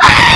Ah!